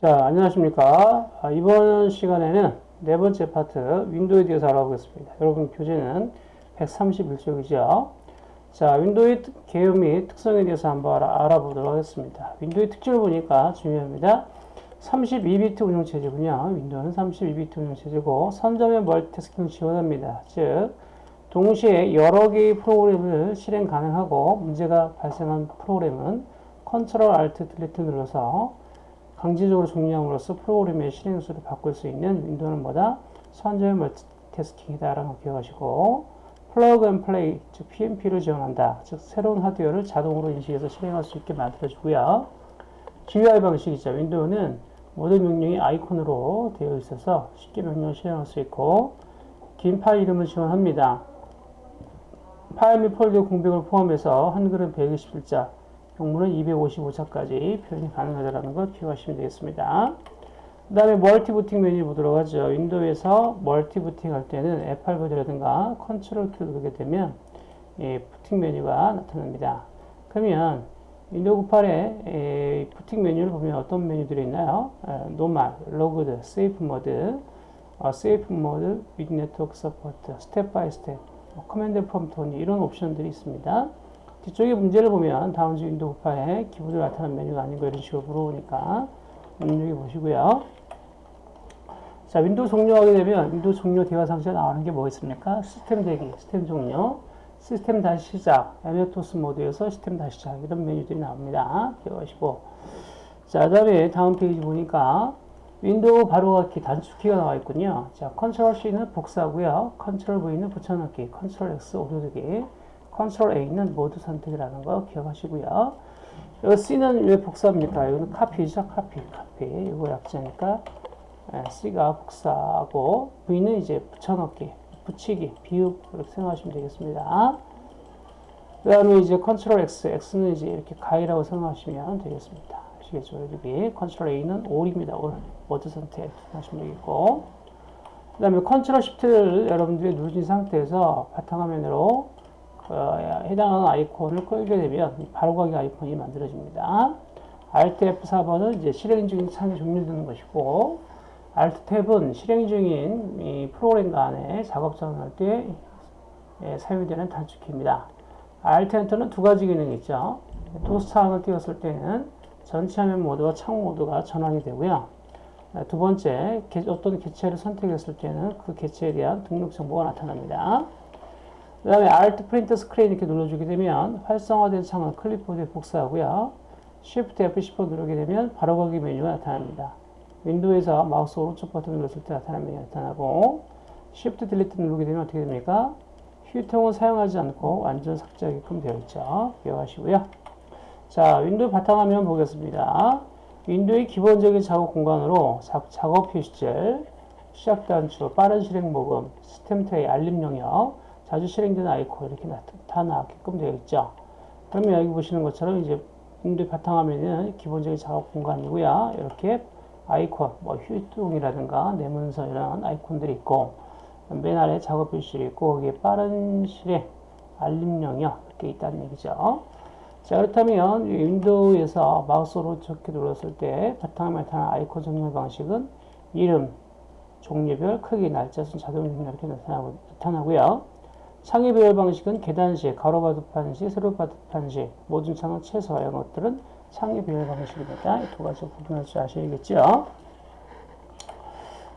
자, 안녕하십니까. 아, 이번 시간에는 네 번째 파트 윈도우에 대해서 알아보겠습니다. 여러분 교재는 131쪽이죠. 자, 윈도우의 개요 및 특성에 대해서 한번 알아, 보도록 하겠습니다. 윈도우의 특징을 보니까 중요합니다. 32비트 운영체제군요. 윈도우는 32비트 운영체제고 선점형 멀티태스킹을 지원합니다. 즉, 동시에 여러 개의 프로그램을 실행 가능하고 문제가 발생한 프로그램은 Control Alt Delete 눌러서 강제적으로 종료함으로써 프로그램의 실행 수를 바꿀 수 있는 윈도우는 뭐다? 선점형 멀티태스킹이다라는 걸 기억하시고 Plug and Play, 즉 PnP를 지원한다. 즉 새로운 하드웨어를 자동으로 인식해서 실행할 수 있게 만들어주고요. GUI 방식이죠. 윈도우는 모든 명령이 아이콘으로 되어 있어서 쉽게 명령을 실행할 수 있고 긴 파일 이름을 지원합니다. 파일 및 폴더 공백을 포함해서 한글은 121자, 영문은 255자까지 표현이 가능하다는 걸 기억하시면 되겠습니다. 그 다음에 멀티부팅 메뉴 보도록 하죠. 윈도우에서 멀티부팅 할 때는 F8 버전이라든가 컨트롤 키를 누르게 되면 예, 부팅 메뉴가 나타납니다. 그러면 윈도우 98에 부팅 메뉴를 보면 어떤 메뉴들이 있나요? Normal, Logged, Safe Mode, 어, Safe Mode, with Network Support, Step by Step, Command Prompt 이런 옵션들이 있습니다. 뒤쪽에 문제를 보면 다음 중 윈도우 파일에 기본으로 나타나는 메뉴가 뭐 이런 식으로 물어보니까 눈여겨 보시고요. 자, 윈도우 종료하게 되면 윈도우 종료 대화 상자에 나오는 게 뭐 있습니까? 시스템 대기, 시스템 종료, 시스템 다시 시작, MS-DOS 모드에서 시스템 다시 시작 이런 메뉴들이 나옵니다. 기억하시고 자, 그 다음에 다음 페이지 보니까 윈도우 바로가기 단축키가 나와 있군요. 자, Control C는 복사하고요. Control V는 붙여넣기, Control X 오려두기, Control A는 모두 선택이라는 거 기억하시고요. 이 C는 왜 복사합니까? 이거는 copy죠, copy, copy. 이거 약자니까 C가 복사하고 V는 이제 붙여넣기, 붙이기, 비읍 이렇게 생각하시면 되겠습니다. 그 다음에 이제 Control X, X는 이제 이렇게 가위라고 생각하시면 되겠습니다. 아시겠죠? 여기 컨트롤 A는 올입니다. all 모두 선택 하시면 되겠고 그 다음에 Control Shift를 여러분들이 누르신 상태에서 바탕화면으로 어, 해당하는 아이콘을 끌게 되면 바로가기 아이콘이 만들어집니다. Alt F4번은 이제 실행 중인 창이 종료되는 것이고 Alt Tab은 실행 중인 이 프로그램 간에 작업 전환할 때 예, 사용되는 단축키입니다. Alt Enter는 두 가지 기능이 있죠. 도스 창을 띄웠을 때는 전체 화면 모드와 창 모드가 전환이 되고요. 두 번째, 어떤 개체를 선택했을 때는 그 개체에 대한 등록 정보가 나타납니다. 그 다음에 Alt Print Screen 이렇게 눌러주게 되면 활성화된 창을 클립보드에 복사하고요. Shift F10번 누르게 되면 바로가기 메뉴가 나타납니다. 윈도우에서 마우스 오른쪽 버튼 눌렀을 때 메뉴가 나타나고 Shift Delete 누르게 되면 어떻게 됩니까? 휴지통을 사용하지 않고 완전 삭제하게끔 되어 있죠. 기억하시고요. 자, 윈도우 바탕화면 보겠습니다. 윈도우의 기본적인 작업 공간으로 작업 표시줄, 시작 단추, 빠른 실행 모음, 시스템 트레이, 알림 영역, 자주 실행되는 아이콘 이렇게 나타나게끔 되어 있죠. 그러면 여기 보시는 것처럼 이제 윈도우 바탕화면은 기본적인 작업 공간이고요. 이렇게 아이콘, 뭐 휴지통이라든가 내 문서 이런 아이콘들이 있고 맨 아래 작업 표시줄 있고 거기에 빠른 실행, 알림 영역 이렇게 있다는 얘기죠. 자 그렇다면 윈도우에서 마우스 오른쪽 키 눌렀을 때 바탕화면에 나타나는 아이콘 정렬 방식은 이름, 종류별, 크기, 날짜 순 자동 정렬 이렇게 나타나고, 나타나고요. 창의 배열 방식은 계단식, 가로바둑판식, 세로바둑판식, 모든 창은 최소 이런 것들은 창의 배열 방식입니다. 이 두 가지 구분할 줄 아셔야겠죠.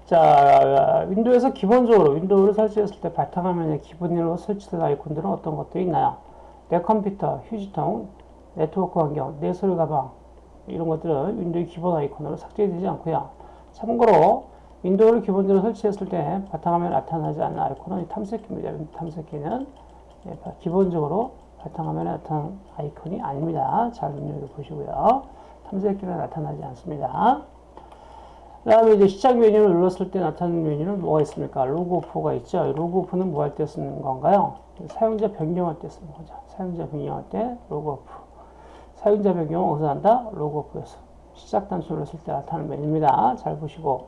자, 윈도우에서 기본적으로 윈도우를 설치했을 때 바탕화면에 기본으로 설치된 아이콘들은 어떤 것들이 있나요? 내 컴퓨터, 휴지통, 네트워크 환경, 내 서류 가방 이런 것들은 윈도우 기본 아이콘으로 삭제되지 않고요. 참고로 윈도우를 기본적으로 설치했을 때 바탕화면에 나타나지 않는 아이콘은 탐색기입니다. 탐색기는 네, 기본적으로 바탕화면에 나타나는 아이콘이 아닙니다. 잘 눈여겨보시고요. 탐색기는 나타나지 않습니다. 그 다음에 이제 시작 메뉴를 눌렀을 때 나타나는 메뉴는 뭐가 있습니까? 로그오프가 있죠. 로그오프는 뭐 할 때 쓰는 건가요? 사용자 변경할 때 쓰는 거죠. 사용자 변경할 때 로그오프. 사용자 변경은 어디서 한다? 로그오프에서. 시작 단추를 눌렀을 때 나타나는 메뉴입니다. 잘 보시고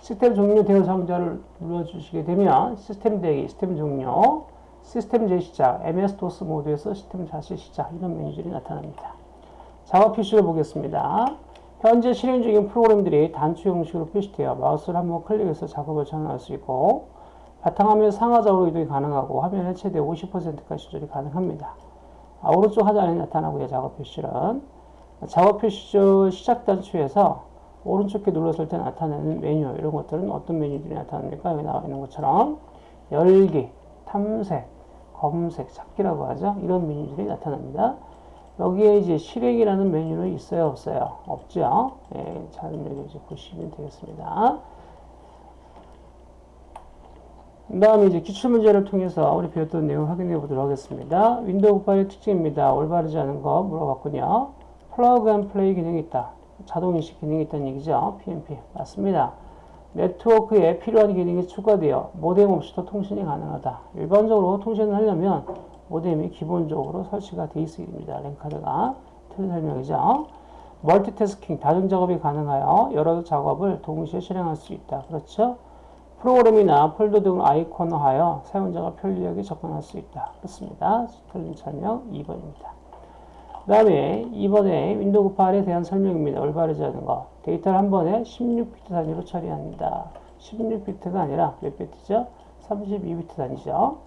시스템 종료 대화 상자를 눌러주시게 되면 시스템 대기, 시스템 종료, 시스템 재시작, MS-DOS 모드에서 시스템 다시 시작 이런 메뉴들이 나타납니다. 작업 표시를 보겠습니다. 현재 실행 중인 프로그램들이 단추 형식으로 표시되어 마우스를 한번 클릭해서 작업을 전환할 수 있고 바탕화면 상하좌우로 이동이 가능하고 화면의 최대 50%까지 조절이 가능합니다. 아, 오른쪽 하단에 나타나고요. 작업 표시는 작업 표시 중 시작 단추에서 오른쪽에 눌렀을 때 나타나는 메뉴 이런 것들은 어떤 메뉴들이 나타납니까? 여기 나와 있는 것처럼 열기, 탐색, 검색, 찾기라고 하죠. 이런 메뉴들이 나타납니다. 여기에 이제 실행이라는 메뉴는 있어요, 없어요? 없죠. 예, 잘 여기 이제 보시면 되겠습니다. 그 다음에 이제 기출문제를 통해서 우리 배웠던 내용 확인해 보도록 하겠습니다. 윈도우 98의 특징입니다. 올바르지 않은 거 물어봤군요. plug and play 기능이 있다. 자동 인식 기능이 있다는 얘기죠. PNP. 맞습니다. 네트워크에 필요한 기능이 추가되어 모뎀 없이도 통신이 가능하다. 일반적으로 통신을 하려면 모뎀이 기본적으로 설치가 되어 있습니다. 랜카드가 틀린 설명이죠. 멀티태스킹, 다중 작업이 가능하여 여러 작업을 동시에 실행할 수 있다. 그렇죠? 프로그램이나 폴더 등을 아이콘화하여 사용자가 편리하게 접근할 수 있다. 그렇습니다. 틀린 설명 2번입니다. 그 다음에 2번에 윈도우 98에 대한 설명입니다. 올바르지 않은 거. 데이터를 한 번에 16비트 단위로 처리합니다. 16비트가 아니라 몇 비트죠? 32비트 단위죠.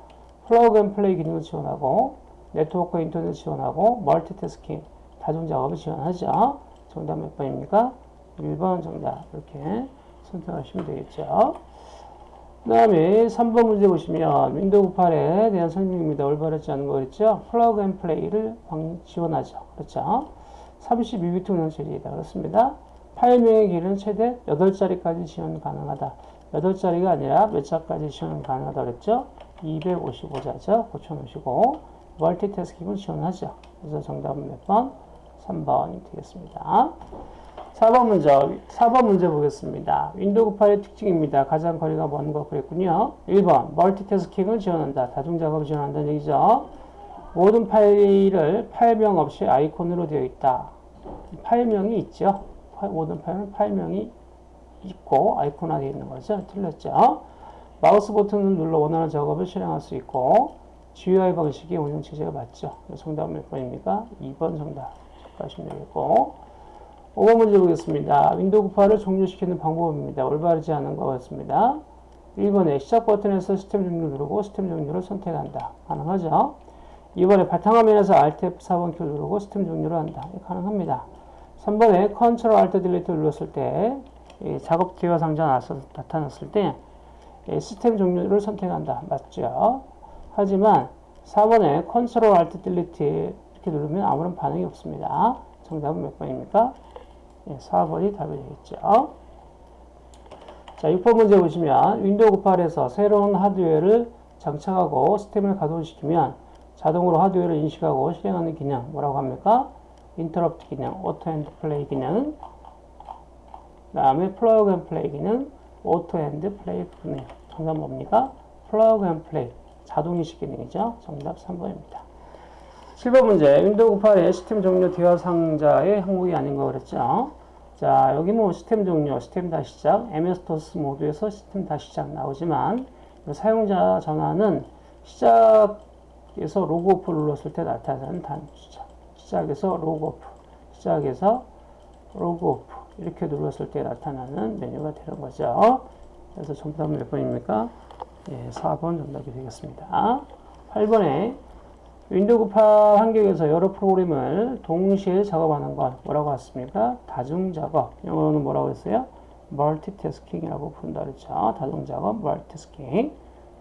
plug and play 기능을 지원하고 네트워크 인터넷 지원하고 멀티태스킹 다중 작업을 지원하죠. 정답 몇 번입니까? 1번 정답 이렇게 선택하시면 되겠죠. 그 다음에 3번 문제 보시면 윈도우 98에 대한 설명입니다. 올바르지 않은 거 그랬죠? plug and play를 지원하죠. 그렇죠? 32비트 운영 체제이다. 그렇습니다. 파일명의 길이는 최대 8자리까지 지원 가능하다. 8자리가 아니라 몇 자까지 지원 가능하다 그랬죠? 255자죠. 고쳐놓으시고 멀티태스킹을 지원하죠. 그래서 정답은 몇 번? 3번이 되겠습니다. 4번 문제, 4번 문제 보겠습니다. 윈도우 98의 특징입니다. 가장 거리가 먼 거 그랬군요. 1번, 멀티태스킹을 지원한다. 다중작업을 지원한다는 얘기죠. 모든 파일을 파일명 없이 아이콘으로 되어 있다. 파일명이 있죠. 모든 파일은 파일명이 있고 아이콘화 되어 있는 거죠. 틀렸죠. 마우스 버튼을 눌러 원하는 작업을 실행할 수 있고 GUI 방식의 운영 체제가 맞죠. 정답은 몇 번입니까? 2번 정답. 하시면 되겠고 5번 문제 보겠습니다. 윈도우 98을 종료시키는 방법입니다. 올바르지 않은 것 같습니다. 1번에 시작 버튼에서 시스템 종료 누르고 시스템 종료를 선택한다. 가능하죠? 2번에 바탕화면에서 Alt F4번 키 누르고 시스템 종료를 한다. 가능합니다. 3번에 Ctrl Alt Delete 눌렀을 때 작업 대화 상자 나타났을 때 시스템 종료를 선택한다. 맞죠? 하지만 4번에 Ctrl Alt Delete 이렇게 누르면 아무런 반응이 없습니다. 정답은 몇 번입니까? 예, 4번이 답이 되겠죠. 자, 6번 문제 보시면 윈도우 98에서 새로운 하드웨어를 장착하고 시스템을 가동시키면 자동으로 하드웨어를 인식하고 실행하는 기능 뭐라고 합니까? 인터럽트 기능, auto and play 기능 그 다음에 plug and play 기능, auto and play 기능 정답 뭡니까? plug and play 자동인식 기능이죠. 정답 3번입니다. 7번 문제 윈도우 98의 시스템 종료 대화 상자의 항목이 아닌 거 그랬죠. 자 여기 뭐 시스템 종료, 시스템 다시 시작, MS-DOS 모드에서 시스템 다시 시작 나오지만 사용자 전환은 시작에서 로그오프 눌렀을 때 나타나는 단추죠. 시작에서 로그오프, 시작에서 로그오프 이렇게 눌렀을 때 나타나는 메뉴가 되는 거죠. 그래서 정답은 몇 번입니까? 예, 4번 정답이 되겠습니다. 8번에 윈도우 98 환경에서 여러 프로그램을 동시에 작업하는 것 뭐라고 했습니까? 다중 작업. 영어로는 뭐라고 했어요? 멀티태스킹이라고 부른다 그랬죠. 다중 작업, 멀티태스킹.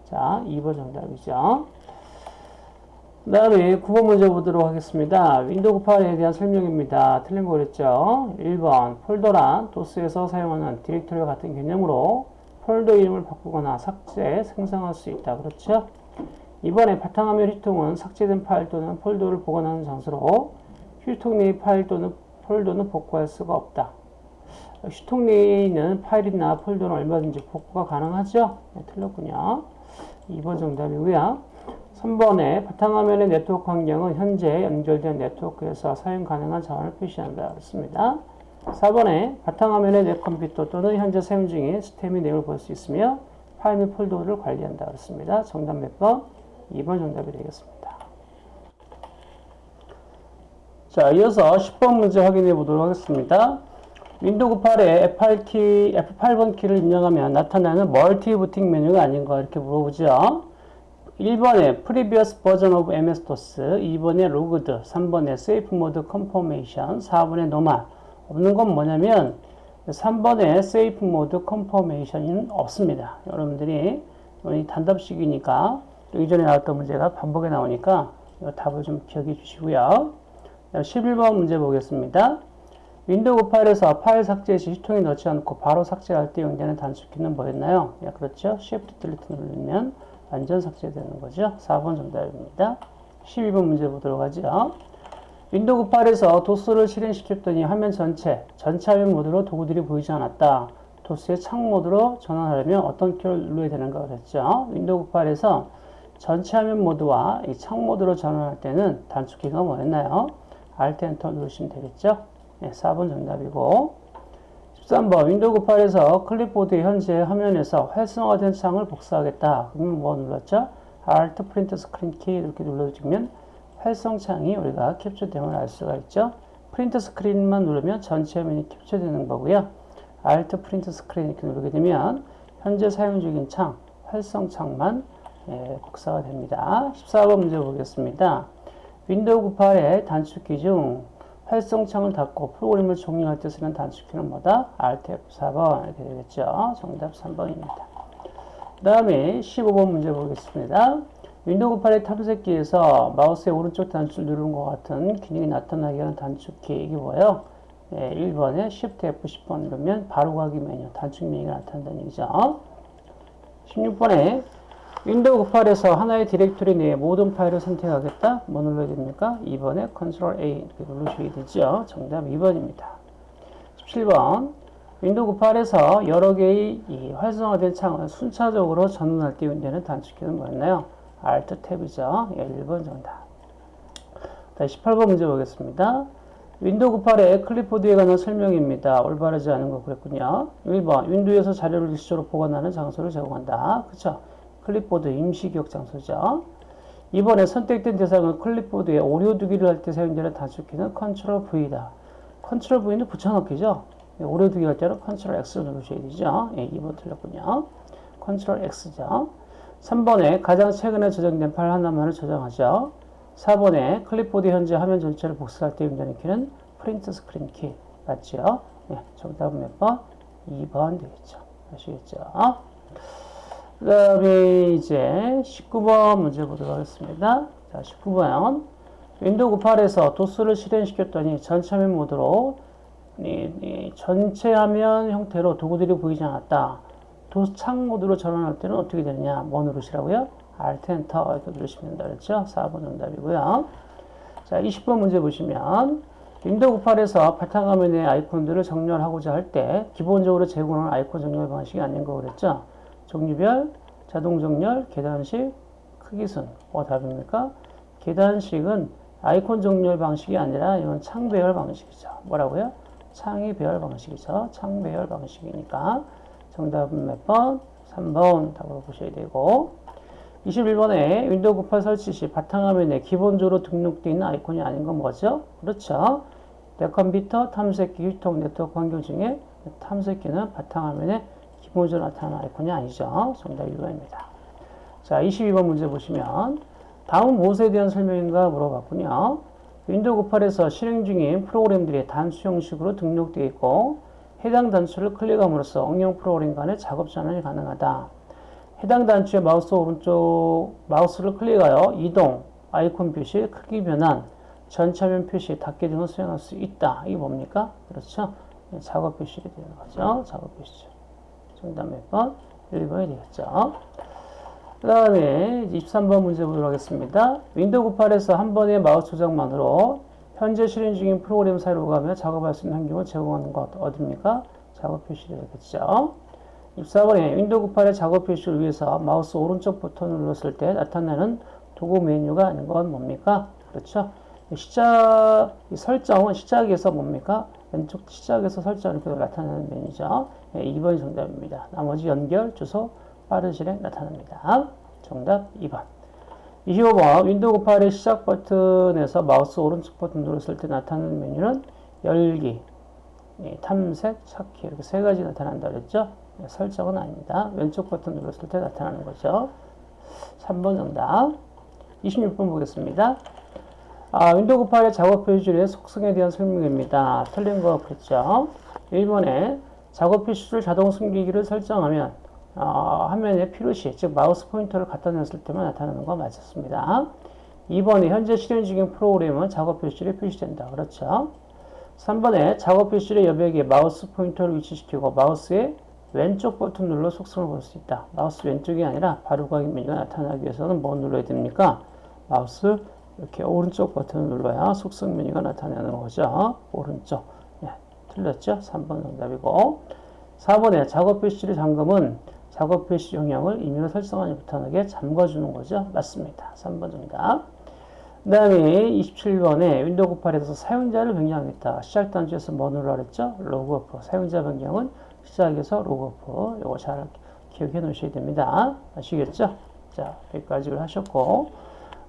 자, 2번 정답이죠. 그 다음에 9번 문제 보도록 하겠습니다. 윈도우 98에 대한 설명입니다. 틀린 거 그랬죠? 1번 폴더란 도스에서 사용하는 디렉토리와 같은 개념으로 폴더 이름을 바꾸거나 삭제, 생성할 수 있다. 그렇죠? 2번에 바탕화면 휴지통은 삭제된 파일 또는 폴더를 보관하는 장소로 휴지통 내의 파일 또는 폴더는 복구할 수가 없다. 휴지통 내에 있는 파일이나 폴더는 얼마든지 복구가 가능하죠? 네, 틀렸군요. 2번 정답이고요. 3번에 바탕화면의 네트워크 환경은 현재 연결된 네트워크에서 사용 가능한 자원을 표시한다. 그렇습니다. 4번에 바탕화면의 내 컴퓨터 또는 현재 사용 중인 시스템의 내용을 볼 수 있으며 파일 및 폴더를 관리한다. 그렇습니다. 정답 몇 번? 2번 정답이 되겠습니다. 자, 이어서 10번 문제 확인해 보도록 하겠습니다. 윈도우 98에 F8키, F8번 키를 입력하면 나타나는 멀티 부팅 메뉴가 아닌가 이렇게 물어보죠. 1번에 Previous Version of MS-DOS, 2번에 Logged, 3번에 Safe Mode Confirmation, 4번에 Normal. 없는 건 뭐냐면 3번에 Safe Mode Confirmation은 없습니다. 여러분들이 이 단답식이니까 또 이전에 나왔던 문제가 반복해 나오니까 이 답을 좀 기억해 주시고요. 11번 문제 보겠습니다. 윈도우 98에서 파일 삭제 시 휴지통에 넣지 않고 바로 삭제할 때 사용되는 단축키는 뭐였나요? 예, 그렇죠. Shift Delete 누르면 완전 삭제되는 거죠. 4번 정답입니다. 12번 문제 보도록 하죠. 윈도우 98에서 도스를 실행시켰더니 화면 전체, 전체 화면 모드로 도구들이 보이지 않았다. 도스의 창 모드로 전환하려면 어떤 키를 눌러야 되는가 그랬죠. 윈도우 98에서 전체 화면 모드와 이 창 모드로 전환할 때는 단축키가 뭐였나요? Alt Enter 누르시면 되겠죠. 네, 4번 정답이고 13번 윈도우 98에서 클립보드의 현재 화면에서 활성화된 창을 복사하겠다. 그러면 뭐 눌렀죠? Alt Print Screen 키 이렇게 눌러주면 활성창이 우리가 캡처됨을 알 수가 있죠. Print Screen만 누르면 전체 화면이 캡처되는 거고요. Alt Print Screen 이렇게 누르게 되면 현재 사용 중인 창, 활성창만 예, 복사가 됩니다. 14번 문제 보겠습니다. 윈도우 98의 단축키 중 활성창을 닫고 프로그램을 종료할 때 쓰는 단축키는 뭐다? Alt F4번 이렇게 되겠죠. 정답 3번입니다. 그 다음에 15번 문제 보겠습니다. 윈도우 98의 탐색기에서 마우스의 오른쪽 단추를 누르는 것 같은 기능이 나타나게 하는 단축키 이게 뭐예요? 네, 1번에 Shift F10번 누르면 바로 가기 메뉴 단축 메뉴가 나타난다는 얘기죠. 16번에 윈도우 98에서 하나의 디렉토리 내에 모든 파일을 선택하겠다. 뭐 눌러야 됩니까? 2번에 Ctrl A 이렇게 누르셔야 되죠. 정답 2번입니다. 17번 윈도우 98에서 여러 개의 이 활성화된 창을 순차적으로 전환할 때 사용되는 단축키는 뭐였나요? Alt Tab이죠. 예, 1번 정답. 다시 18번 문제 보겠습니다. 윈도우 98의 클립보드에 관한 설명입니다. 올바르지 않은 거 그랬군요. 1번 윈도우에서 자료를 일시적으로 보관하는 장소를 제공한다. 그쵸? 클립보드 임시 기억 장소죠. 2번에 선택된 대상을 클립보드에 오려 두기를 할 때 사용되는 단축키는 Ctrl V다. Ctrl V는 붙여넣기죠. 예, 오려 두기 할 때는 Ctrl X 누르셔야 되죠. 예, 2번 틀렸군요. Ctrl X죠. 3번에 가장 최근에 저장된 파일 하나만을 저장하죠. 4번에 클립보드 현재 화면 전체를 복사할 때 사용되는 키는 Print Screen 키 맞죠? 예, 정답은 몇 번? 2번 되겠죠. 아시겠죠? 그 다음에 이제 19번 문제 보도록 하겠습니다. 자, 19번. 윈도우 98에서 도스를 실행시켰더니 전체 화면 모드로 이, 이 전체 화면 형태로 도구들이 보이지 않았다. 도스 창 모드로 전환할 때는 어떻게 되느냐? 뭐 누르시라고요? Alt Enter 이렇게 누르시면 그랬죠? 4번 정답이고요. 자, 20번 문제 보시면 윈도우 98에서 바탕화면의 아이콘들을 정렬하고자 할 때 기본적으로 제공하는 아이콘 정렬 방식이 아닌 거 그랬죠? 종류별, 자동 정렬, 계단식, 크기순. 뭐 답입니까? 계단식은 아이콘 정렬 방식이 아니라 이건 창 배열 방식이죠. 뭐라고요? 창의 배열 방식이죠. 창 배열 방식이니까 정답은 몇 번? 3번 답으로 보셔야 되고 21번에 윈도우 98 설치 시 바탕화면에 기본적으로 등록되어 있는 아이콘이 아닌 건 뭐죠? 그렇죠. 내 컴퓨터 탐색기 휴지통 네트워크 환경 중에 탐색기는 바탕화면에 기본적으로 나타나는 아이콘이 아니죠. 정답 1번입니다. 자, 22번 문제 보시면 다음 무엇에 대한 설명인가 물어봤군요. 윈도우 98에서 실행 중인 프로그램들이 단추 형식으로 등록되어 있고 해당 단추를 클릭함으로써 응용 프로그램 간의 작업 전환이 가능하다. 해당 단추의 마우스 오른쪽 마우스를 클릭하여 이동, 아이콘 표시, 크기 변환, 전체 화면 표시, 닫기 등을 수행할 수 있다. 이게 뭡니까? 그렇죠? 작업 표시줄이 되는 거죠. 작업 표시줄이죠. 정답 몇 번? 1번이 되겠죠. 그 다음에 23번 문제 보도록 하겠습니다. 윈도우 98에서 한 번의 마우스 조작만으로 현재 실행 중인 프로그램 사용하며 작업할 수 있는 환경을 제공하는 것 어딥니까? 작업 표시줄 되겠죠. 24번에 윈도우 98의 작업 표시줄 위에서 마우스 오른쪽 버튼을 눌렀을 때 나타나는 도구 메뉴가 아닌 건 뭡니까? 그렇죠. 시작, 설정은 시작에서 뭡니까? 왼쪽 시작에서 설정 이렇게 나타나는 메뉴죠. 네, 2번이 정답입니다. 나머지 연결, 주소, 빠른 실행 나타납니다. 정답 2번. 25번 윈도우 98의 시작 버튼에서 마우스 오른쪽 버튼 눌렀을 때 나타나는 메뉴는 열기, 이 탐색, 찾기 이렇게 세 가지 나타난다 그랬죠? 네, 설정은 아닙니다. 왼쪽 버튼 눌렀을 때 나타나는 거죠. 3번 정답. 26번 보겠습니다. 아, 윈도우 98의 작업 표시줄의 속성에 대한 설명입니다. 틀린 거 그랬죠? 1번에 작업 표시줄 자동 숨기기를 설정하면 어, 화면에 필요시, 즉 마우스 포인터를 갖다 놨을 때만 나타나는 거 맞았습니다. 2번에 현재 실행 중인 프로그램은 작업 표시줄에 표시된다. 그렇죠? 3번에 작업 표시줄의 여백에 마우스 포인터를 위치시키고 마우스의 왼쪽 버튼 눌러 속성을 볼 수 있다. 마우스 왼쪽이 아니라 바로가기 메뉴가 나타나기 위해서는 뭐 눌러야 됩니까? 마우스 이렇게 오른쪽 버튼을 눌러야 속성 메뉴가 나타나는 거죠. 오른쪽. 네, 틀렸죠? 3번 정답이고. 4번에 작업 표시줄의 잠금은 작업 표시줄 영역을 임의로 설정하지 못하게 잠궈주는 거죠. 맞습니다. 3번 정답. 그 다음에 27번에 윈도우 98에서 사용자를 변경하겠다. 시작 단추에서 뭐 누르라 그랬죠? 로그오프. 사용자 변경은 시작에서 로그오프. 이거 잘 기억해 놓으셔야 됩니다. 아시겠죠? 자, 여기까지를 하셨고.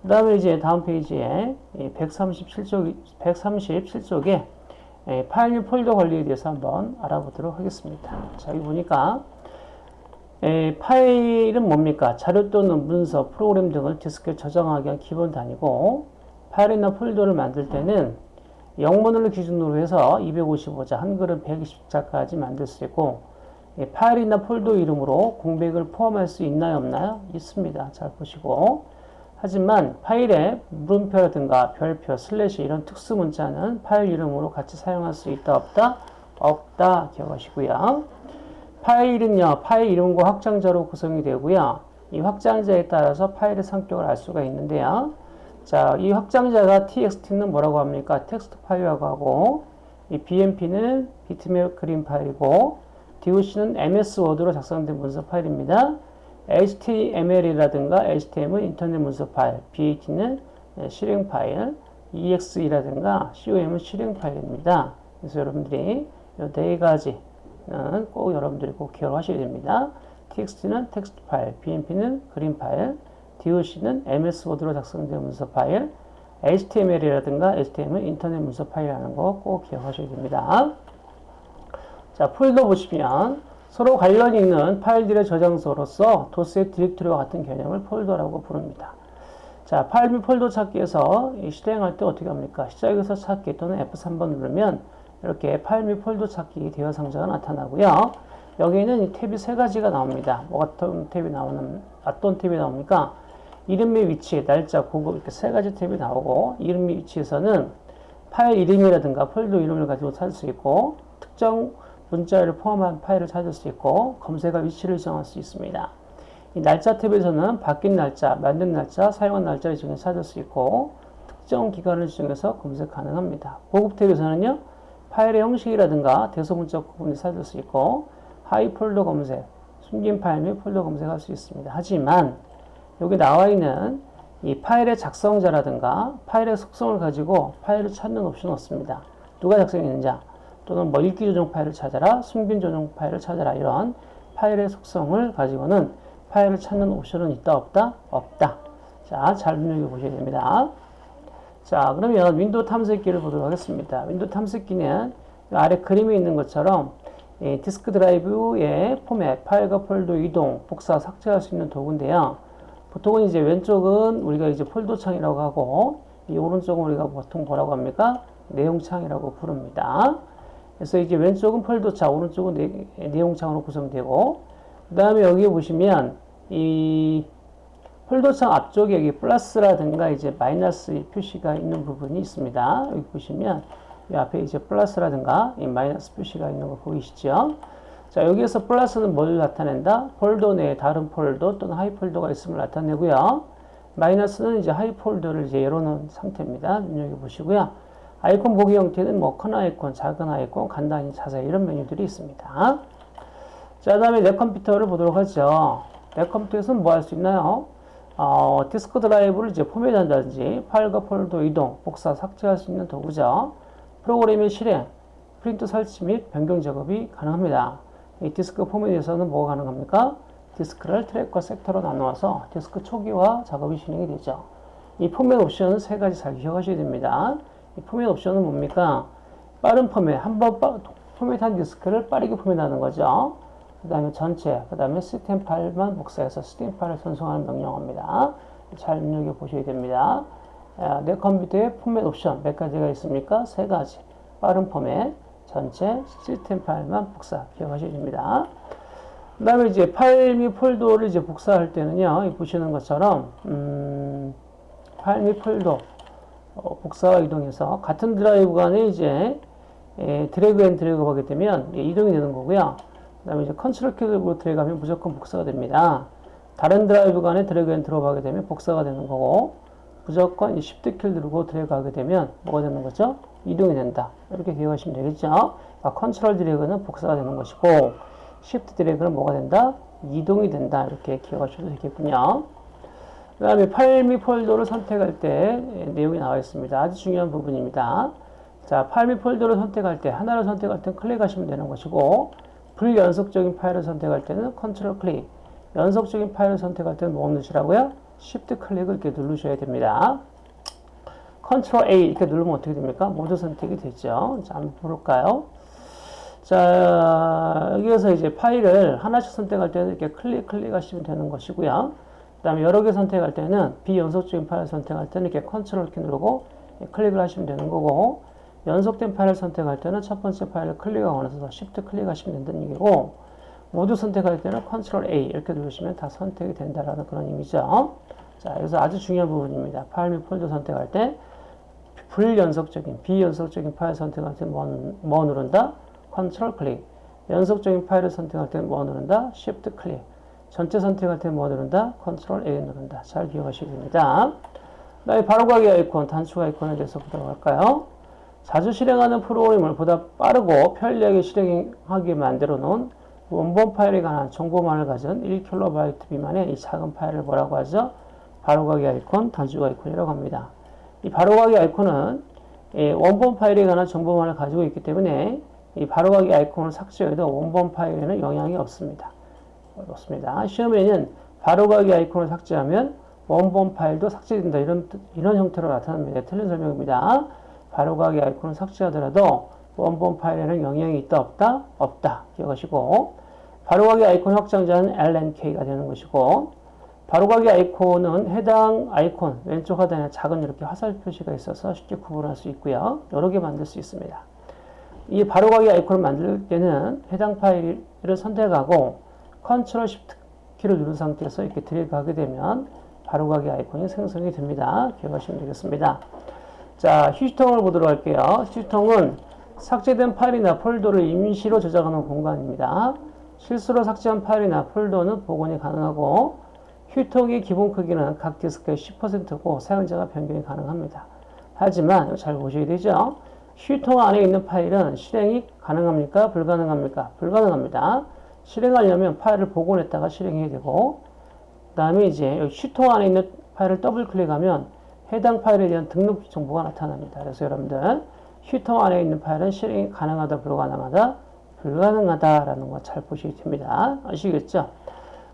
그 다음에 이제 다음 페이지에 137쪽, 137쪽에 파일 폴더 관리에 대해서 한번 알아보도록 하겠습니다. 자, 여기 보니까 에, 파일은 뭡니까? 자료 또는 문서, 프로그램 등을 디스크에 저장하기 위한 기본 단위고 파일이나 폴더를 만들 때는 영문을 기준으로 해서 255자, 한글은 120자까지 만들 수 있고 예, 파일이나 폴더 이름으로 공백을 포함할 수 있나요? 없나요? 있습니다. 잘 보시고 하지만 파일에 물음표라든가 별표, 슬래시 이런 특수 문자는 파일 이름으로 같이 사용할 수 있다 없다? 없다 기억하시고요. 파일은요, 파일 이름과 확장자로 구성이 되고요. 이 확장자에 따라서 파일의 성격을 알 수가 있는데요. 자, 이 확장자가 txt는 뭐라고 합니까? 텍스트 파일이라고 하고, 이 bmp는 비트맵 그림 파일이고, doc는 ms 워드로 작성된 문서 파일입니다. Html이라든가 htm은 인터넷 문서 파일, bat는 실행 파일, exe라든가 com은 실행 파일입니다. 그래서 여러분들이 이 네 가지 꼭 여러분들이 꼭 기억하셔야 됩니다. txt는 텍스트 파일, bmp는 그림 파일, doc는 ms 워드로 작성된 문서 파일, html이라든가 htm은 인터넷 문서 파일이라는 거 꼭 기억하셔야 됩니다. 자, 폴더 보시면 서로 관련이 있는 파일들의 저장소로서 도스의 디렉토리와 같은 개념을 폴더라고 부릅니다. 자, 파일 및 폴더 찾기에서 실행할 때 어떻게 합니까? 시작에서 찾기 또는 F3번 누르면 이렇게 파일 및 폴더 찾기 대화 상자가 나타나고요. 여기는 이 탭이 세 가지가 나옵니다. 뭐 어떤 탭이 나오는, 어떤 탭이 나옵니까? 이름 및 위치, 날짜, 고급 이렇게 세 가지 탭이 나오고 이름 및 위치에서는 파일 이름이라든가 폴더 이름을 가지고 찾을 수 있고 특정 문자를 포함한 파일을 찾을 수 있고 검색할 위치를 정할 수 있습니다. 이 날짜 탭에서는 바뀐 날짜, 만든 날짜, 사용한 날짜를 중에 찾을 수 있고 특정 기간을 중에서 검색 가능합니다. 고급 탭에서는요 파일의 형식이라든가 대소문자 구분을 찾을 수 있고 하위 폴더 검색, 숨긴 파일 및 폴더 검색할 수 있습니다. 하지만 여기 나와 있는 이 파일의 작성자라든가 파일의 속성을 가지고 파일을 찾는 옵션은 없습니다. 누가 작성했는지 또는 뭐 읽기 전용 파일을 찾아라, 숨긴 전용 파일을 찾아라 이런 파일의 속성을 가지고는 파일을 찾는 옵션은 있다 없다? 없다. 자, 잘 눈여겨 보셔야 됩니다. 자, 그러면 윈도우 탐색기를 보도록 하겠습니다. 윈도우 탐색기는 아래 그림에 있는 것처럼 디스크 드라이브의 포맷, 파일과 폴더 이동, 복사, 삭제할 수 있는 도구인데요. 보통은 이제 왼쪽은 우리가 이제 폴더 창이라고 하고 이 오른쪽은 우리가 보통 뭐라고 합니까? 내용창이라고 부릅니다. 그래서 이제 왼쪽은 폴더창, 오른쪽은 내, 내용창으로 구성되고, 그 다음에 여기 보시면 이 폴더창 앞쪽에 여기 플러스라든가 이제 마이너스 표시가 있는 부분이 있습니다. 여기 보시면 이 앞에 이제 플러스라든가 이 마이너스 표시가 있는 거 보이시죠? 자, 여기에서 플러스는 뭘 나타낸다? 폴더 내에 다른 폴더 또는 하위 폴더가 있음을 나타내고요. 마이너스는 이제 하위 폴더를 이제 열어놓은 상태입니다. 눈여겨보시고요. 아이콘 보기 형태는 뭐 큰 아이콘, 작은 아이콘, 간단히 자세히 이런 메뉴들이 있습니다. 자, 다음에 내 컴퓨터를 보도록 하죠. 내 컴퓨터에서는 뭐 할 수 있나요? 어, 디스크 드라이브를 이제 포맷한다든지 파일과 폴더 이동, 복사, 삭제할 수 있는 도구죠. 프로그램의 실행, 프린터 설치 및 변경 작업이 가능합니다. 이 디스크 포맷에서는 뭐가 가능합니까? 디스크를 트랙과 섹터로 나누어서 디스크 초기화 작업이 진행이 되죠. 이 포맷 옵션은 세 가지 잘 기억하셔야 됩니다. 이 포맷 옵션은 뭡니까? 빠른 포맷, 한번 포맷한 디스크를 빠르게 포맷하는 거죠. 그 다음에 전체, 그 다음에 시스템 파일만 복사해서 시스템 파일을 전송하는 명령어입니다. 잘 눈여겨 보셔야 됩니다. 아, 내 컴퓨터에 포맷 옵션 몇 가지가 있습니까? 세 가지. 빠른 포맷, 전체, 시스템 파일만 복사 기억하셔야 됩니다. 그 다음에 이제 파일 및 폴더를 이제 복사할 때는요, 보시는 것처럼, 음, 파일 및 폴더, 어, 복사와 이동해서 같은 드라이브 간에 이제 예, drag and drag 하게 되면 예, 이동이 되는 거고요. 그 다음에 이제 컨트롤 키를 드래그 하면 무조건 복사가 됩니다. 다른 드라이브 간에 드래그 앤 드롭 하게 되면 복사가 되는 거고, 무조건 이 Shift 키를 누르고 드래그 하게 되면 뭐가 되는 거죠? 이동이 된다. 이렇게 기억하시면 되겠죠? 아, 컨트롤 드래그는 복사가 되는 것이고, Shift 드래그는 뭐가 된다? 이동이 된다. 이렇게 기억하셔도 되겠군요. 그 다음에 파일 및 폴더를 선택할 때 내용이 나와 있습니다. 아주 중요한 부분입니다. 자, 파일 및 폴더를 선택할 때 하나를 선택할 때는 클릭하시면 되는 것이고 불연속적인 파일을 선택할 때는 컨트롤 클릭 연속적인 파일을 선택할 때는 뭐 누르시라고요? Shift 클릭을 이렇게 누르셔야 됩니다. 컨트롤 A 이렇게 누르면 어떻게 됩니까? 모두 선택이 되죠. 자, 한번 볼까요? 자, 여기에서 이제 파일을 하나씩 선택할 때는 이렇게 클릭, 클릭하시면 되는 것이고요. 그 다음에 여러 개 선택할 때는 비연속적인 파일 선택할 때는 이렇게 컨트롤 키 누르고 클릭을 하시면 되는 거고, 연속된 파일을 선택할 때는 첫 번째 파일을 클릭하고 나서 Shift 클릭하시면 된다는 얘기고, 모두 선택할 때는 컨트롤 A 이렇게 누르시면 다 선택이 된다라는 그런 의미죠. 자, 여기서 아주 중요한 부분입니다. 파일 및 폴더 선택할 때 불연속적인, 비연속적인 파일 선택할 때 뭐, 뭐 누른다? 컨트롤 클릭. 연속적인 파일을 선택할 때뭐 누른다? Shift 클릭. 전체 선택할 때 뭐 누른다? 컨트롤 A 누른다. 잘 기억하셔야 됩니다. 그다음에 바로가기 아이콘, 단축 아이콘에 대해서 보도록 할까요? 자주 실행하는 프로그램을 보다 빠르고 편리하게 실행하게 만들어 놓은 원본 파일에 관한 정보만을 가진 1KB 미만의 이 작은 파일을 뭐라고 하죠? 바로가기 아이콘, 단축 아이콘이라고 합니다. 이 바로가기 아이콘은 원본 파일에 관한 정보만을 가지고 있기 때문에 이 바로가기 아이콘을 삭제해도 원본 파일에는 영향이 없습니다. 없습니다. 시험에는 바로가기 아이콘을 삭제하면 원본 파일도 삭제된다. 이런, 이런 형태로 나타납니다. 틀린 설명입니다. 바로가기 아이콘을 삭제하더라도 원본 파일에는 영향이 있다, 없다? 없다. 기억하시고, 바로가기 아이콘 확장자는 LNK가 되는 것이고, 바로가기 아이콘은 해당 아이콘 왼쪽 하단에 작은 이렇게 화살 표시가 있어서 쉽게 구분할 수 있고요. 여러 개 만들 수 있습니다. 이 바로가기 아이콘을 만들 때는 해당 파일을 선택하고 컨트롤 Shift 키를 누른 상태에서 이렇게 드래그 하게 되면 바로가기 아이콘이 생성이 됩니다. 기억하시면 되겠습니다. 자, 휴지통을 보도록 할게요. 휴지통은 삭제된 파일이나 폴더를 임시로 저장하는 공간입니다. 실수로 삭제한 파일이나 폴더는 복원이 가능하고 휴통의 기본 크기는 각 디스크의 10%고 사용자가 변경이 가능합니다. 하지만 잘 보셔야 되죠. 휴통 안에 있는 파일은 실행이 가능합니까? 불가능합니까? 불가능합니다. 실행하려면 파일을 복원했다가 실행해야 되고 그 다음에 이제 휴통 안에 있는 파일을 더블 클릭하면 해당 파일에 대한 등록 정보가 나타납니다. 그래서 여러분들 휴통 안에 있는 파일은 실행이 가능하다 불가능하다 불가능하다라는 거 잘 보셔야 됩니다. 아시겠죠?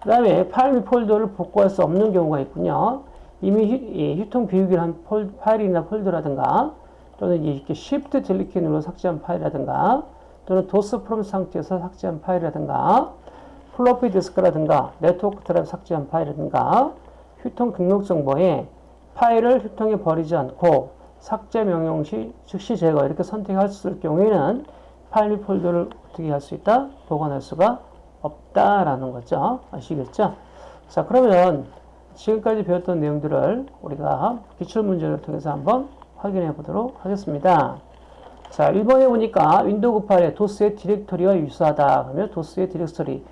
그 다음에 파일 및 폴더를 복구할 수 없는 경우가 있군요. 이미 휴, 통 비우기를 한 폴, 파일이나 폴더라든가 또는 이렇게 Shift Delete 키 눌러 삭제한 파일이라든가 또는 도스 프롬 상태에서 삭제한 파일이라든가 플로피 디스크라든가 네트워크 드라이브 삭제한 파일이라든가 휴통 등록 정보에 파일을 휴통에 버리지 않고 삭제 명령 시 즉시 제거 이렇게 있을 경우에는 파일 및 폴더를 어떻게 할 수 있다? 복원할 수가 없다라는 거죠. 아시겠죠? 자, 그러면 지금까지 배웠던 내용들을 우리가 기출문제를 통해서 한번 확인해 보도록 하겠습니다. 자, 1번에 보니까 윈도우 98의 도스의 디렉토리와 유사하다. 그러면 도스의 디렉토리,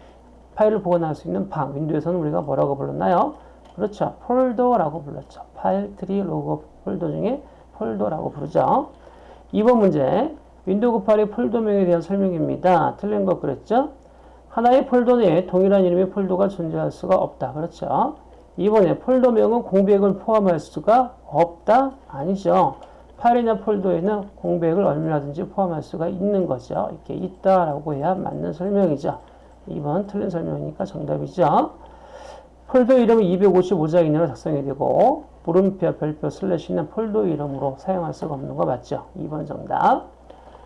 파일을 보관할 수 있는 방, 윈도우에서는 우리가 뭐라고 불렀나요? 그렇죠. 폴더라고 불렀죠. 파일, 트리, 로그 폴더 중에 폴더라고 부르죠. 2번 문제, 윈도우 98의 폴더명에 대한 설명입니다. 틀린 거 그랬죠? 하나의 폴더 내에 동일한 이름의 폴더가 존재할 수가 없다. 그렇죠? 2번에 폴더명은 공백을 포함할 수가 없다? 아니죠. 파일이나 폴더에는 공백을 얼마든지 포함할 수가 있는 거죠. 이렇게 있다라고 해야 맞는 설명이죠. 2번 틀린 설명이니까 정답이죠. 폴더 이름은 255자 이내로 작성이 되고 물음표, 별표, 슬래시는 폴더 이름으로 사용할 수가 없는 거 맞죠? 2번 정답.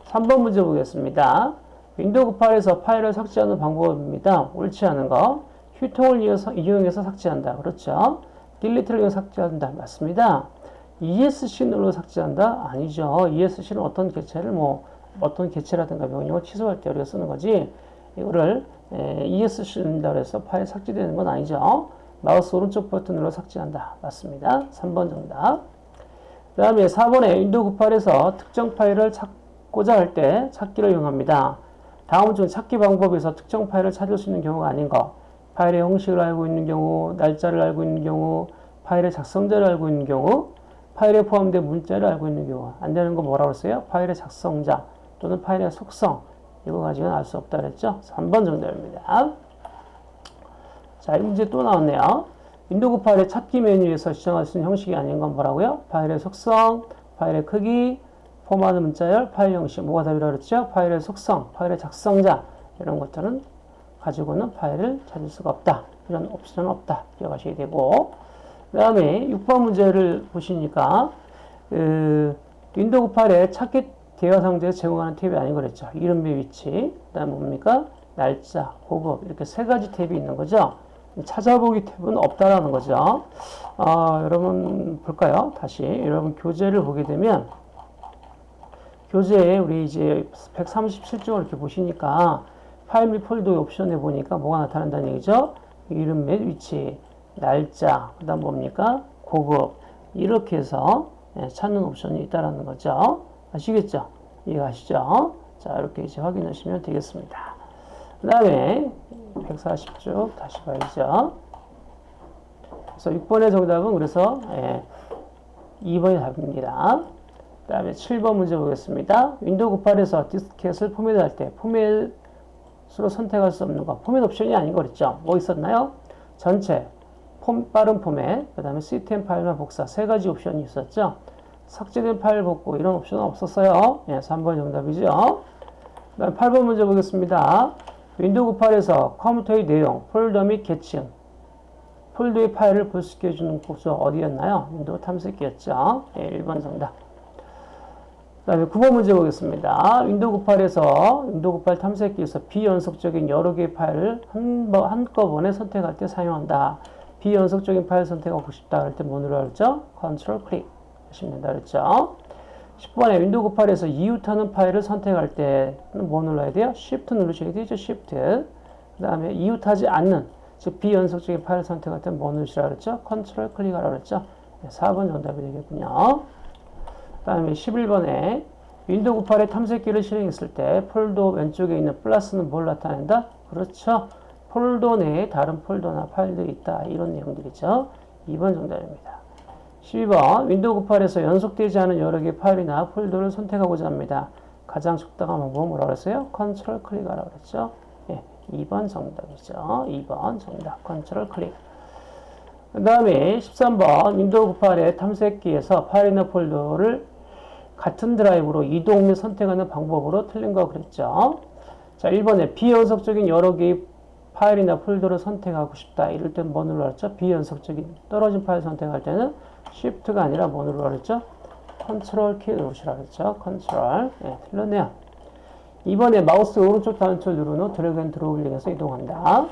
3번 문제 보겠습니다. 윈도우 98에서 파일을 삭제하는 방법입니다. 옳지 않은 거. 휴통을 이어서, 이용해서 삭제한다. 그렇죠? Delete를 이용해서 삭제한다. 맞습니다. ESC 눌러 삭제한다? 아니죠. ESC는 어떤 개체를 뭐 어떤 개체라든가 명령을 취소할 때 우리가 쓰는 거지 이거를 ESC 누른다 그래서 파일 삭제되는 건 아니죠. 마우스 오른쪽 버튼 눌러 삭제한다. 맞습니다. 3번 정답. 그 다음에 4번에 윈도우 98에서 특정 파일을 찾고자 할 때 찾기를 이용합니다. 다음 중 찾기 방법에서 특정 파일을 찾을 수 있는 경우가 아닌 거. 파일의 형식을 알고 있는 경우, 날짜를 알고 있는 경우, 파일의 작성자를 알고 있는 경우, 파일에 포함된 문자를 알고 있는 경우. 안 되는 거 뭐라고 했어요? 파일의 작성자 또는 파일의 속성. 이거 가지고는 알 수 없다 그랬죠? 3번 정답입니다. 자, 이 문제 또 나왔네요. 윈도우 파일의 찾기 메뉴에서 지정할 수 있는 형식이 아닌 건 뭐라고요? 파일의 속성, 파일의 크기, 포함 문자열, 파일 형식. 뭐가 답이라고 그랬죠? 파일의 속성, 파일의 작성자. 이런 것들은 가지고는 파일을 찾을 수가 없다. 이런 옵션은 없다. 기억하셔야 되고. 그 다음에 6번 문제를 보시니까, 그, 윈도우 파일의 찾기 대화상자에 제공하는 탭이 아닌 거랬죠. 이름 및 위치. 그 다음 뭡니까? 날짜, 고급. 이렇게 세 가지 탭이 있는 거죠. 찾아보기 탭은 없다라는 거죠. 어, 여러분 볼까요? 다시 여러분 교재를 보게 되면 교재에 우리 이제 137쪽을 이렇게 보시니까 파일 및 폴더 옵션에 보니까 뭐가 나타난다는 얘기죠? 이름 및 위치, 날짜, 그 다음 뭡니까? 고급 이렇게 해서 예, 찾는 옵션이 있다라는 거죠. 아시겠죠? 이해가시죠? 자 이렇게 이제 확인하시면 되겠습니다. 그 다음에 140쪽 다시 봐야죠. 그래서 6번의 정답은 그래서 예, 2번이 답입니다. 그 다음에 7번 문제 보겠습니다. 윈도우 98에서 디스켓을 포맷할 때 포맷으로 선택할 수 없는 거 포맷 옵션이 아닌 거 그랬죠. 뭐 있었나요? 전체, 폼, 빠른 포맷, 그 다음에 시스템 파일만 복사 세 가지 옵션이 있었죠. 삭제된 파일 복구 이런 옵션은 없었어요. 예, 3번 정답이죠. 그 다음 8번 문제 보겠습니다. 윈도우 98에서 컴퓨터의 내용, 폴더 및 계층, 폴더의 파일을 볼수 있게 해주는 곳은 어디였나요? 윈도우 탐색기였죠. 예, 1번 정답. 그 다음에 9번 문제 보겠습니다. 윈도우 98에서 윈도우 98 탐색기에서 비연속적인 여러 개의 파일을 한 번, 한꺼번에 선택할 때 사용한다. 비연속적인 파일 선택하고 싶다 할 때 뭐 누르라 그랬죠? 컨트롤 클릭 하시면 된다 그랬죠? 10번에 윈도우 98에서 이웃하는 파일을 선택할 때는 뭐 눌러야 돼요? Shift 누르셔야 되죠. Shift. 그 다음에 이웃하지 않는, 즉 비연속적인 파일을 선택할 때는 뭐 누르시라 그랬죠? Ctrl 클릭하라 그랬죠? 4번 정답이 되겠군요. 그 다음에 11번에 윈도우 98의 탐색기를 실행했을 때 폴더 왼쪽에 있는 플러스는 뭘 나타낸다? 그렇죠. 폴더 내에 다른 폴더나 파일들이 있다. 이런 내용들이죠. 2번 정답입니다. 12번 윈도우 98에서 연속되지 않은 여러 개의 파일이나 폴더를 선택하고자 합니다. 가장 적당한 방법은 뭐라고 했어요? 컨트롤 클릭하라고 그랬죠. 예, 2번 정답이죠. 2번 정답 컨트롤 클릭. 그 다음에 13번 윈도우 98의 탐색기에서 파일이나 폴더를 같은 드라이브로 이동 및 선택하는 방법으로 틀린 거 그랬죠. 자, 1번에 비연속적인 여러 개의 파일이나 폴더를 선택하고 싶다. 이럴 땐 뭐 눌렀죠? 비연속적인 떨어진 파일 선택할 때는 Shift가 아니라 뭐 그랬죠? 컨트롤 키 누르시라 그랬죠? 컨트롤. 예, 틀렸네요. 2번에 마우스 오른쪽 단추를 누른 후 drag and drop을 이용해서 이동한다.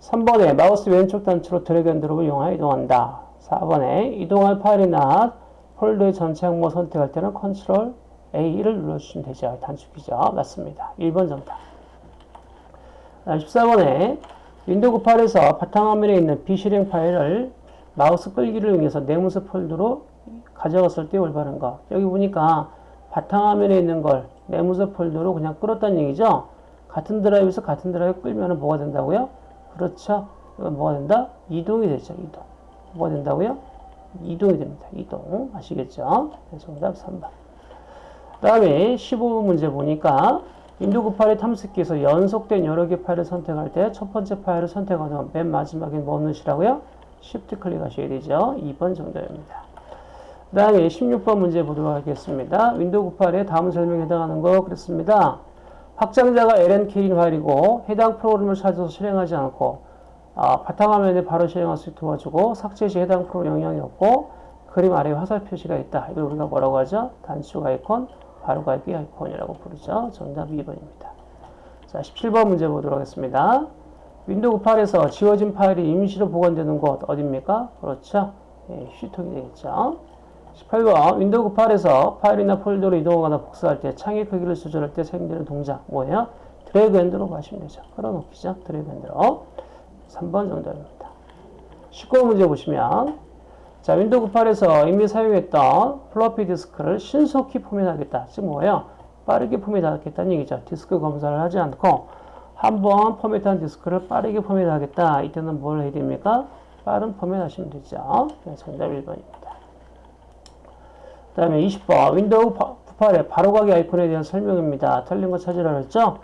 3번에 마우스 왼쪽 단추로 drag and drop을 이용하여 이동한다. 4번에 이동할 파일이나 폴더의 전체 항목 선택할 때는 컨트롤 A를 눌러주시면 되죠. 단축키죠. 맞습니다. 1번 정답. 14번에 윈도우 98에서 바탕화면에 있는 비실행 파일을 마우스 끌기를 이용해서 내 문서 폴더로 가져갔을 때 올바른 거. 여기 보니까 바탕화면에 있는 걸 내 문서 폴더로 그냥 끌었다는 얘기죠. 같은 드라이브에서 같은 드라이브 끌면 뭐가 된다고요? 그렇죠. 이건 뭐가 된다? 이동이 되죠. 이동. 뭐가 된다고요? 이동이 됩니다. 이동. 아시겠죠? 네, 정답 3번. 그 다음에 15번 문제 보니까 윈도우 98의 탐색기에서 연속된 여러 개 파일을 선택할 때 첫 번째 파일을 선택하면 맨 마지막에 뭐 누르시라고요? Shift 클릭하셔야 되죠. 2번 정답입니다. 그 다음에 16번 문제 보도록 하겠습니다. 윈도우 98에 다음 설명에 해당하는 거 그랬습니다. 확장자가 LNK인 파일이고 해당 프로그램을 찾아서 실행하지 않고 아, 바탕화면에 바로 실행할 수 있게 도와주고 삭제 시 해당 프로그램 영향이 없고 그림 아래에 화살 표시가 있다. 이걸 우리가 뭐라고 하죠? 단축 아이콘, 바로 가기 아이콘이라고 부르죠. 정답 2번입니다. 자, 17번 문제 보도록 하겠습니다. 윈도우 8에서 지워진 파일이 임시로 보관되는 곳 어디입니까? 그렇죠. 예, 휴지통이 되겠죠. 18번 윈도우 8에서 파일이나 폴더로 이동하거나 복사할 때 창의 크기를 조절할 때 사용되는 동작 뭐예요? drag and drop 하시면 되죠. 끌어놓기죠. drag and drop. 3번 정답입니다. 19번 문제 보시면 자 윈도우 8에서 이미 사용했던 플로피 디스크를 신속히 포맷하겠다. 즉 뭐예요? 빠르게 포맷하겠다는 얘기죠. 디스크 검사를 하지 않고 한번 포맷한 디스크를 빠르게 포맷하겠다. 이때는 뭘 해야 됩니까? 빠른 포맷 하시면 되죠. 네, 정답 1번입니다. 그 다음에 20번 윈도우 8의 바로가기 아이콘에 대한 설명입니다. 틀린 거 찾으라 그랬죠?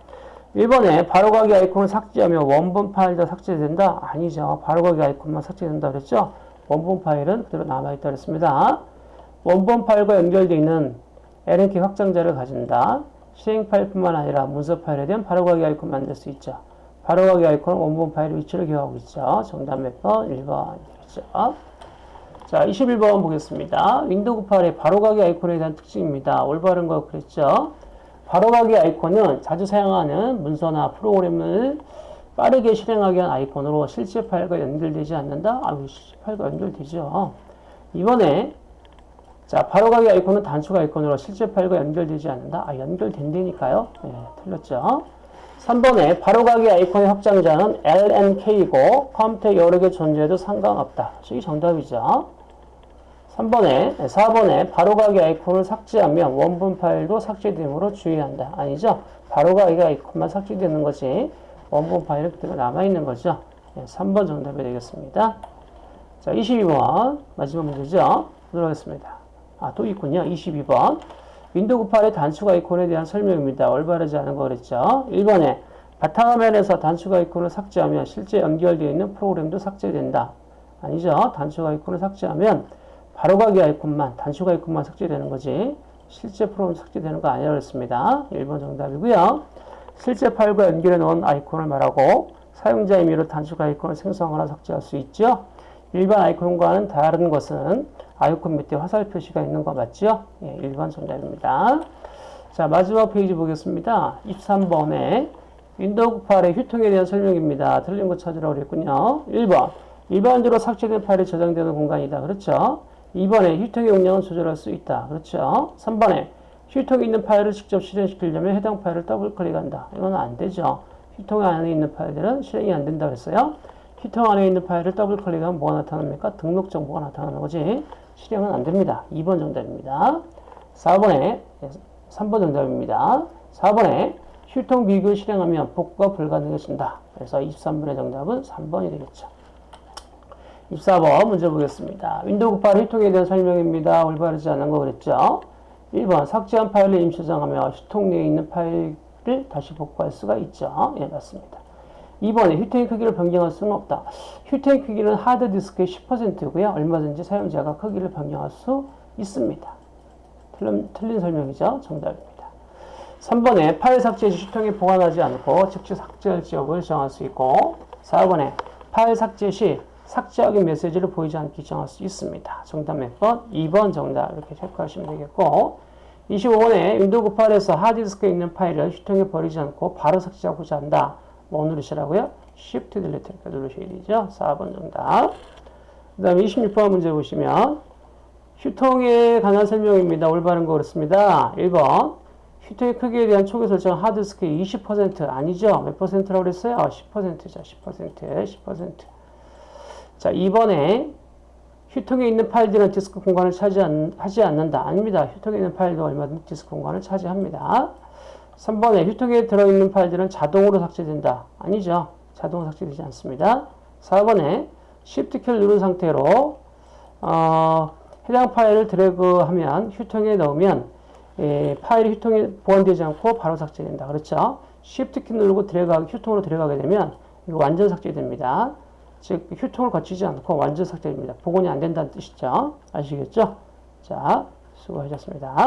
1번에 바로가기 아이콘을 삭제하면 원본 파일도 삭제된다? 아니죠. 바로가기 아이콘만 삭제된다 그랬죠? 원본 파일은 그대로 남아있다 그랬습니다. 원본 파일과 연결되어 있는 LNK 확장자를 가진다. 실행 파일뿐만 아니라 문서 파일에 대한 바로가기 아이콘 만들 수 있죠. 바로가기 아이콘은 원본 파일의 위치를 기억하고 있죠. 정답 몇 번? 1번이죠. 자, 21번 보겠습니다. 윈도우 8의 바로가기 아이콘에 대한 특징입니다. 올바른 거 그랬죠. 바로가기 아이콘은 자주 사용하는 문서나 프로그램을 빠르게 실행하기 위한 아이콘으로 실제 파일과 연결되지 않는다? 아, 실제 파일과 연결되죠. 이번에 자, 바로 가기 아이콘은 단축 아이콘으로 실제 파일과 연결되지 않는다? 아, 연결된다니까요. 네, 틀렸죠. 3번에 바로 가기 아이콘의 확장자는 LNK이고 컴퓨터에 여러 개 존재해도 상관없다. 이게 정답이죠. 3번에, 4번에 바로가기 아이콘을 삭제하면 원본 파일도 삭제되므로 주의한다. 아니죠? 바로가기 아이콘만 삭제되는 거지 원본 그대로 남아있는 거죠. 네, 3번 정답이 되겠습니다. 자, 22번 마지막 문제죠. 보도록 하겠습니다. 아, 또 있군요. 22번 윈도우 8의 단축 아이콘에 대한 설명입니다. 올바르지 않은 거 그랬죠. 1번에 바탕화면에서 단축 아이콘을 삭제하면 실제 연결되어 있는 프로그램도 삭제된다. 아니죠. 단축 아이콘을 삭제하면 바로가기 아이콘만, 단축 아이콘만 삭제되는 거지. 실제 프로그램 삭제되는 거 아니라고 했습니다. 1번 정답이고요. 실제 파일과 연결해 놓은 아이콘을 말하고 사용자 임의로 단축 아이콘을 생성하거나 삭제할 수 있죠. 일반 아이콘과는 다른 것은 아이콘 밑에 화살 표시가 있는 거 맞죠? 예, 1번 정답입니다. 자, 마지막 페이지 보겠습니다. 23번에 윈도우 8의 휴지통에 대한 설명입니다. 틀린 거 찾으라고 그랬군요. 1번. 일반적으로 삭제된 파일이 저장되는 공간이다. 그렇죠? 2번에 휴지통의 용량을 조절할 수 있다. 그렇죠? 3번에 휴지통에 있는 파일을 직접 실행시키려면 해당 파일을 더블 클릭한다. 이건 안 되죠. 휴지통 안에 있는 파일들은 실행이 안 된다 그랬어요. 휴지통 안에 있는 파일을 더블 클릭하면 뭐가 나타납니까? 등록 정보가 나타나는 거지. 실행은 안 됩니다. 2번 정답입니다. 4번에 3번 정답입니다. 4번에 휴지통 비우기를 실행하면 복구가 불가능해진다. 그래서 23번의 정답은 3번이 되겠죠. 24번 문제 보겠습니다. 윈도우 8 휴지통에 대한 설명입니다. 올바르지 않은 거 그랬죠? 1번 삭제한 파일을 임시 저장하며 휴지통 내에 있는 파일을 다시 복구할 수가 있죠. 예, 맞습니다. 2번에 휴지통의 크기를 변경할 수는 없다. 휴지통의 크기는 하드디스크의 10%고요. 얼마든지 사용자가 크기를 변경할 수 있습니다. 틀린, 틀린 설명이죠. 정답입니다. 3번에 파일 삭제 시 휴지통에 보관하지 않고 즉시 삭제할지 여부를 정할 수 있고 4번에 파일 삭제 시 삭제하기 메시지를 보이지 않게 정할 수 있습니다. 정답 몇 번? 2번 정답 이렇게 체크하시면 되겠고 25번에 윈도우 8에서 하드디스크에 있는 파일을 휴지통에 버리지 않고 바로 삭제하고자 한다. 뭐 누르시라고요? Shift Delete 이렇게 누르셔야 되죠. 4번 정답. 그 다음에 26번 문제 보시면 휴지통에 관한 설명입니다. 올바른 거 그렇습니다. 1번 휴지통의 크기에 대한 초기 설정 하드디스크의 20% 아니죠? 몇 퍼센트라고 그랬어요? 10%죠. 10%, 10%. 자, 2번에 휴지통에 있는 파일들은 디스크 공간을 차지하지 않는다. 아닙니다. 휴지통에 있는 파일도 얼마든지 디스크 공간을 차지합니다. 3번에 휴지통에 들어있는 파일들은 자동으로 삭제된다. 아니죠. 자동으로 삭제되지 않습니다. 4번에 Shift 키를 누른 상태로 어, 해당 파일을 드래그하면 휴지통에 넣으면 예, 파일이 휴지통에 보관되지 않고 바로 삭제된다. 그렇죠? Shift 키 누르고 드래그하기, 휴지통으로 들어가게 되면 이거 완전 삭제됩니다. 즉 휴통을 거치지 않고 완전 삭제됩니다. 복원이 안 된다는 뜻이죠. 아시겠죠? 자, 수고하셨습니다.